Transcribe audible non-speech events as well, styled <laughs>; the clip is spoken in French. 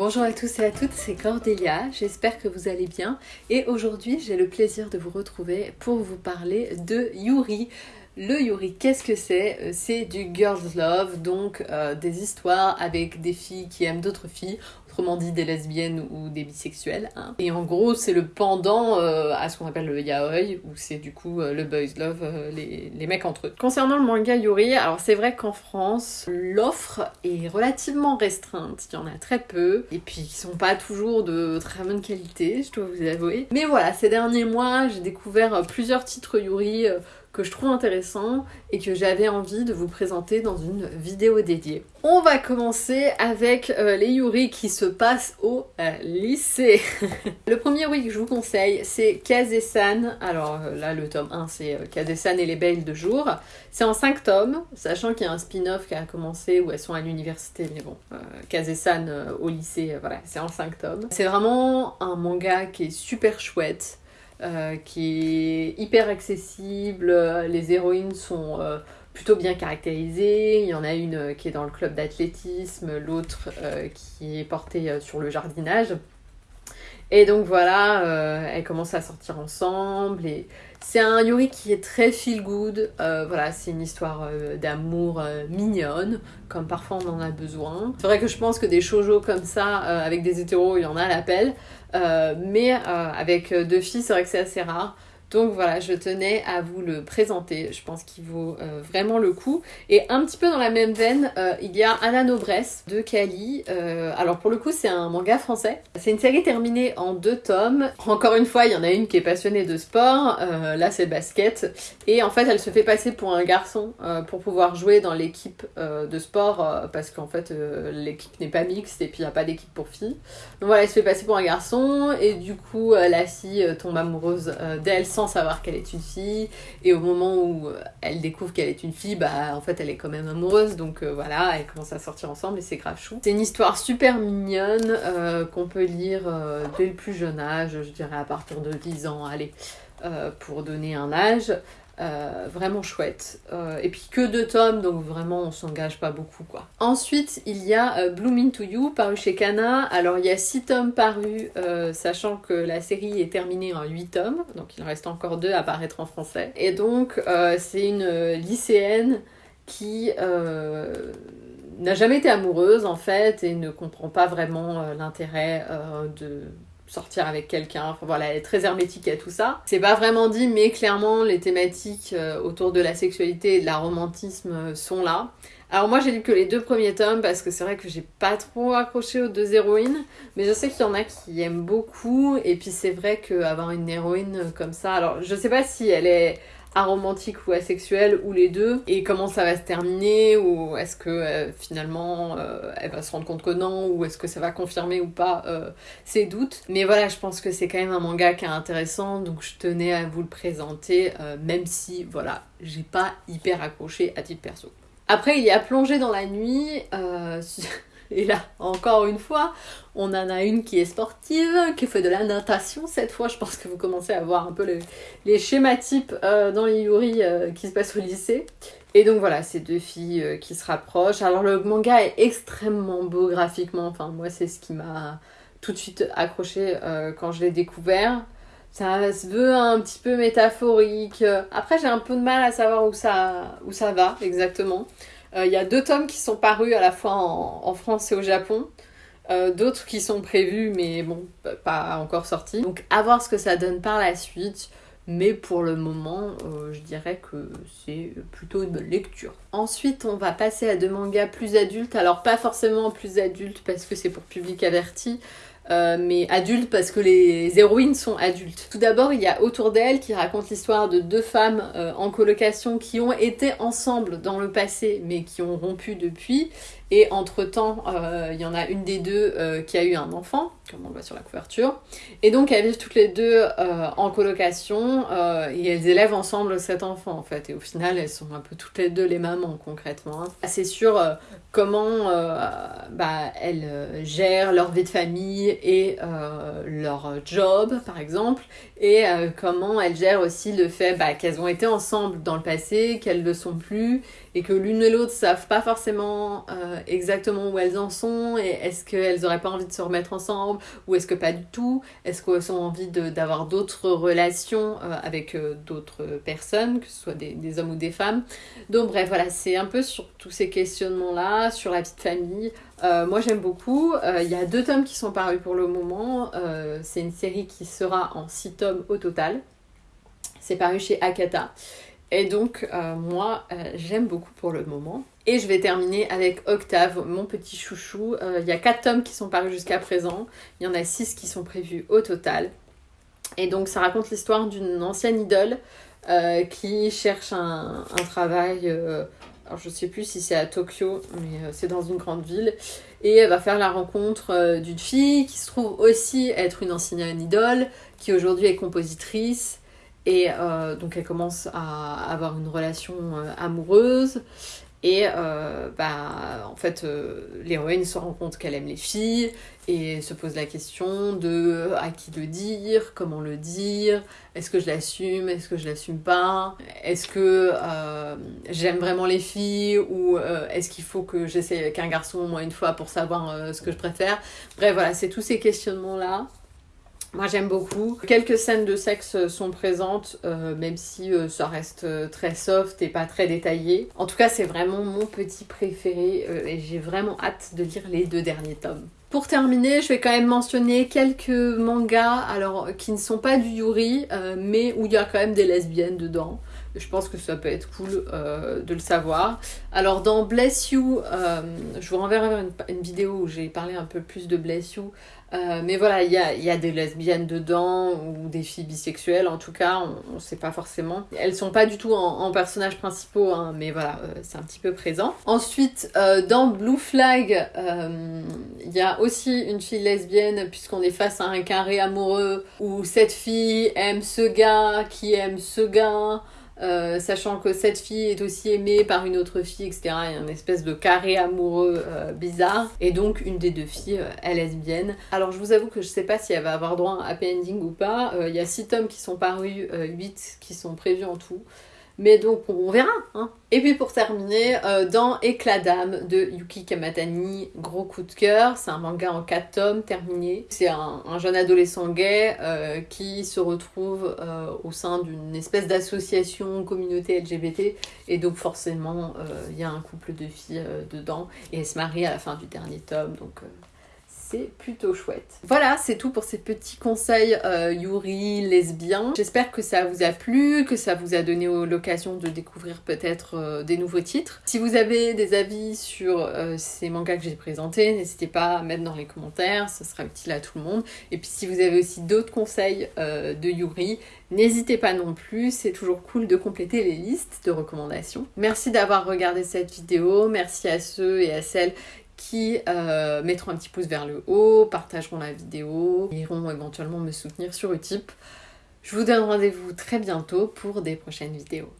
Bonjour à tous et à toutes, c'est Cordélia, j'espère que vous allez bien. Et aujourd'hui j'ai le plaisir de vous retrouver pour vous parler de Yuri. Le Yuri, qu'est-ce que c'est? Euh, C'est du girls love, donc euh, des histoires avec des filles qui aiment d'autres filles dit des lesbiennes ou des bisexuels. Hein. Et en gros, c'est le pendant euh, à ce qu'on appelle le yaoi, où c'est du coup euh, le boys love, euh, les, les, mecs entre eux. Concernant le manga Yuri, alors c'est vrai qu'en France, l'offre est relativement restreinte, il y en a très peu, et puis ils sont pas toujours de très bonne qualité, je dois vous avouer. Mais voilà, ces derniers mois, j'ai découvert plusieurs titres Yuri que je trouve intéressant et que j'avais envie de vous présenter dans une vidéo dédiée. On va commencer avec euh, les Yuri qui se passent au euh, lycée. <laughs> le premier Yuri que je vous conseille, c'est Kaze-san. Alors euh, là, le tome 1, c'est Kaze-san et les belles de jour. C'est en 5 tomes, sachant qu'il y a un spin-off qui a commencé où elles sont à l'université, mais bon, Kaze-san au lycée, voilà, c'est en 5 tomes. C'est vraiment un manga qui est super chouette. Euh, qui est hyper accessible. Les héroïnes sont euh, plutôt bien caractérisées. Il y en a une euh, qui est dans le club d'athlétisme, l'autre qui est portée sur le jardinage. Et donc voilà, elles commencent à sortir ensemble et c'est un Yuri qui est très feel good. voilà, c'est une histoire d'amour mignonne, comme parfois on en a besoin. C'est vrai que je pense que des shoujo comme ça, avec des hétéros, il y en a à l'appel. Euh, mais euh, avec deux filles, c'est vrai que c'est assez rare. Donc voilà, je tenais à vous le présenter. Je pense qu'il vaut euh, vraiment le coup. Et un petit peu dans la même veine, euh, il y a Anna Nobresse de Kali. Euh, alors pour le coup, c'est un manga français. C'est une série terminée en deux tomes. Encore une fois, il y en a une qui est passionnée de sport. là, c'est basket. Et en fait, elle se fait passer pour un garçon pour pouvoir jouer dans l'équipe de sport parce qu'en fait, l'équipe n'est pas mixte et puis il n'y a pas d'équipe pour filles. Donc voilà, elle se fait passer pour un garçon et du coup, la fille tombe amoureuse d'elle savoir qu'elle est une fille. Et au moment où euh, elle découvre qu'elle est une fille, bah en fait elle est quand même amoureuse. Donc euh, voilà, elle commence à sortir ensemble et c'est grave chou. C'est une histoire super mignonne euh, qu'on peut lire dès le plus jeune âge, je dirais à partir de 10 ans, allez, pour donner un âge. Euh, vraiment chouette. Euh, et puis que deux tomes, donc vraiment on s'engage pas beaucoup quoi. Ensuite, il y a euh, Blooming to You, paru chez Kana. Alors il y a six tomes parus, sachant que la série est terminée en huit tomes, donc il reste encore deux à paraître en français. Et donc c'est une lycéenne qui n'a jamais été amoureuse en fait et ne comprend pas vraiment l'intérêt de sortir avec quelqu'un. Enfin voilà, elle est très hermétique à tout ça. C'est pas vraiment dit, mais clairement, les thématiques euh, autour de la sexualité et de la romantisme euh, sont là. Alors moi j'ai lu que les deux premiers tomes parce que c'est vrai que j'ai pas trop accroché aux deux héroïnes, mais je sais qu'il y en a qui aiment beaucoup et puis c'est vrai qu'avoir une héroïne comme ça, alors je sais pas si elle est aromantique ou asexuelle ou les deux et comment ça va se terminer ou est-ce que euh, finalement euh, elle va se rendre compte que non ou est-ce que ça va confirmer ou pas euh, ses doutes. Mais voilà je pense que c'est quand même un manga qui est intéressant donc je tenais à vous le présenter même si voilà j'ai pas hyper accroché à titre perso. Après il y a plongé dans la nuit <laughs> Et là, encore une fois, on en a une qui est sportive, qui fait de la natation. Cette fois, je pense que vous commencez à voir un peu les, schématypes euh, dans les Yuri euh, qui se passent au lycée. Et donc voilà, ces deux filles euh, qui se rapprochent. Alors le manga est extrêmement beau graphiquement. Enfin, moi, c'est ce qui m'a tout de suite accroché quand je l'ai découvert. Ça se veut un petit peu métaphorique. Après, j'ai un peu de mal à savoir où ça, où ça va exactement. Euh, il y a deux tomes qui sont parus à la fois en, France et au Japon. Euh, d'autres qui sont prévus, mais bon, pas encore sortis. Donc à voir ce que ça donne par la suite. Mais pour le moment, euh, je dirais que c'est plutôt une bonne lecture. Ensuite, on va passer à deux mangas plus adultes. Alors pas forcément plus adultes parce que c'est pour public averti. Euh, mais adulte parce que les héroïnes sont adultes. Tout d'abord, il y a Autour d'elle qui raconte l'histoire de deux femmes euh, en colocation qui ont été ensemble dans le passé mais qui ont rompu depuis. Et entre-temps, euh, il y en a une des deux qui a eu un enfant, comme on le voit sur la couverture. Et donc, elles vivent toutes les deux en colocation et elles élèvent ensemble cet enfant en fait. Et au final, elles sont un peu toutes les deux les mamans concrètement. Hein. C'est sûr comment bah, elles gèrent leur vie de famille et euh, leur job par exemple et euh, comment elles gèrent aussi le fait bah, qu'elles ont été ensemble dans le passé, qu'elles ne le sont plus et que l'une et l'autre savent pas forcément euh, exactement où elles en sont et est-ce qu'elles n'auraient pas envie de se remettre ensemble ou est-ce que pas du tout? Est-ce qu'elles ont envie d'avoir d'autres relations avec d'autres personnes, que ce soit des, des, hommes ou des femmes? Donc bref, voilà, c'est un peu sur tous ces questionnements-là, sur la petite famille. moi j'aime beaucoup. Il y a deux tomes qui sont parus pour le moment. c'est une série qui sera en six tomes au total. C'est paru chez Akata. Et donc, euh, moi, euh, j'aime beaucoup pour le moment. Et je vais terminer avec Octave, mon petit chouchou. Euh, il y a 4 tomes qui sont parus jusqu'à présent. Il y en a 6 qui sont prévus au total. Et donc, ça raconte l'histoire d'une ancienne idole qui cherche un, travail. alors, je sais plus si c'est à Tokyo, mais c'est dans une grande ville. Et elle va faire la rencontre d'une fille qui se trouve aussi être une ancienne idole, qui aujourd'hui est compositrice et euh, donc elle commence à avoir une relation euh, amoureuse. Et euh, bah, en fait, l'héroïne se rend compte qu'elle aime les filles et se pose la question de à qui le dire, comment le dire, est-ce que je l'assume, est-ce que je l'assume pas, est-ce que j'aime vraiment les filles ou est-ce qu'il faut que j'essaie avec un garçon au moins une fois pour savoir ce que je préfère. Bref, voilà, c'est tous ces questionnements-là moi j'aime beaucoup. Quelques scènes de sexe sont présentes, euh, même si euh, ça reste euh, très soft et pas très détaillé. En tout cas, c'est vraiment mon petit préféré et j'ai vraiment hâte de lire les deux derniers tomes. Pour terminer, je vais quand même mentionner quelques mangas alors qui ne sont pas du Yuri, mais où il y a quand même des lesbiennes dedans. Je pense que ça peut être cool de le savoir. Alors dans Bless You, je vous renverrai une, une vidéo où j'ai parlé un peu plus de Bless You euh, mais voilà, il y a, des lesbiennes dedans ou des filles bisexuelles, en tout cas, on ne sait pas forcément. Elles sont pas du tout en, personnages principaux, hein, mais voilà, euh, c'est un petit peu présent. Ensuite, euh, dans Blue Flag, il y a aussi une fille lesbienne, puisqu'on est face à un carré amoureux où cette fille aime ce gars qui aime ce gars. Euh, sachant que cette fille est aussi aimée par une autre fille, etc. Il y a une espèce de carré amoureux euh, bizarre. Et donc, une des deux filles euh, est lesbienne. Alors, je vous avoue que je sais pas si elle va avoir droit à un happy ending ou pas. Il y a 6 tomes qui sont parus, 8 qui sont prévus en tout. Mais donc, on verra. Hein. Et puis pour terminer, euh, dans Éclat d'âme de Yuki Kamatani, gros coup de cœur. C'est un manga en 4 tomes terminé. C'est un, jeune adolescent gay euh, qui se retrouve euh, au sein d'une espèce d'association communauté LGBT. Et donc forcément, il y a un couple de filles dedans. Et elle se marie à la fin du dernier tome. Donc c'est plutôt chouette. Voilà, c'est tout pour ces petits conseils euh, Yuri lesbiens. J'espère que ça vous a plu, que ça vous a donné l'occasion de découvrir peut-être euh, des nouveaux titres. Si vous avez des avis sur euh, ces mangas que j'ai présentés, n'hésitez pas à mettre dans les commentaires, ce sera utile à tout le monde. Et puis si vous avez aussi d'autres conseils de Yuri, N'hésitez pas non plus, c'est toujours cool de compléter les listes de recommandations. Merci d'avoir regardé cette vidéo, merci à ceux et à celles qui euh, mettront un petit pouce vers le haut, partageront la vidéo, iront éventuellement me soutenir sur Utip. Je vous donne rendez-vous très bientôt pour des prochaines vidéos.